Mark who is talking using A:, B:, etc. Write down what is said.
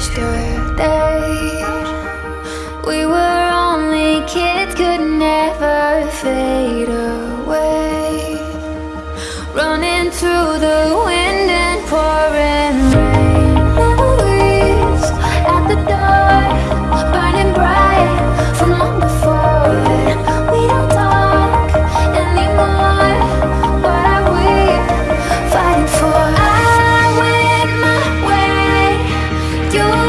A: crashed We were only kids, could never fade away. Running through the wind. you